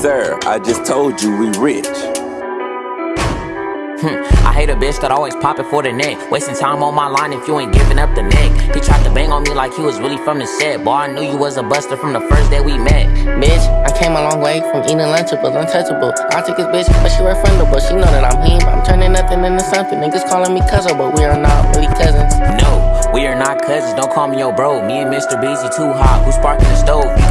Sir, I just told you we rich. Hmm, I hate a bitch that always popping for the neck. Wasting time on my line if you ain't giving up the neck. He tried to bang on me like he was really from the set. Boy, I knew you was a buster from the first day we met. Bitch, I came a long way from eating Lunchables, untouchable. I took his bitch, but she refundable. She know that I'm him. I'm turning nothing into something. Niggas calling me cousin, but we are not really cousins. No, we are not cousins. Don't call me your bro. Me and Mr. Beezy too hot. Who's sparking the stove?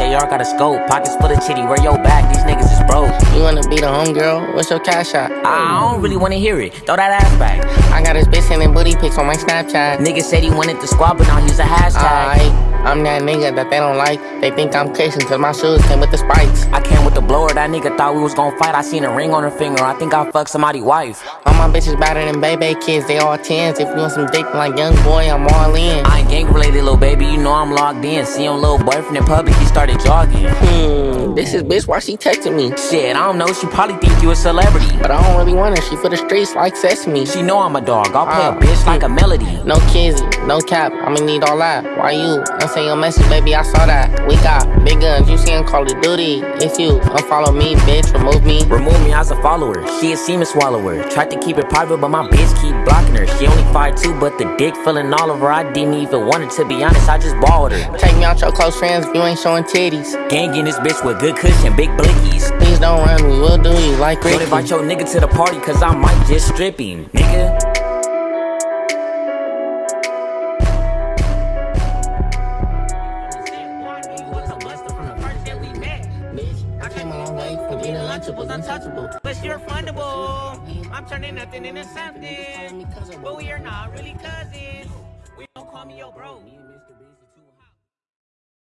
AR got a scope. Pockets full of chitty. Where your back? These niggas is broke. You wanna be the homegirl? What's your cash out? I don't really wanna hear it. Throw that ass back. I got his bitch sending booty pics on my Snapchat. Nigga said he wanted the squad, but now he's a hashtag. Alright, I'm that nigga that they don't like. They think I'm Christian cause my shoes came with the spikes. I came with the blower. That nigga thought we was gonna fight. I seen a ring on her finger. I think I fucked somebody's wife. All my bitches better than baby kids, they all tens. If you want some dick like young boy, I'm all in. I I'm locked in. See your little boyfriend in public. He started jogging. Hmm, this is bitch, why she texting me? Shit, I don't know. She probably think you a celebrity. But I don't really want her, she for the streets like sesame. She know I'm a dog. I'll play Ah. a bitch like a melody. No kizzy, no cap, I'ma need all that. Why you? I Unsend your message, baby, I saw that. We got big guns, you see 'em Call of Duty. If you unfollow me, bitch, remove me. Remove me as a follower. She a semen swallower. Tried to keep it private, but my bitch keep blocking her. She only fired two, but the dick filling all over. I didn't even want it to be honest. I just borrowed her. Take me out your close friends if you ain't showing titties. Gang in this bitch with good cushion, big blickies. Please don't run me, we'll do you like Don't Ricky. invite your nigga to the party, cause I might just strip him, nigga. Eating untouchable. But you're fundable. I'm turning nothing into something. But we are not really cousins. We don't call me your bro.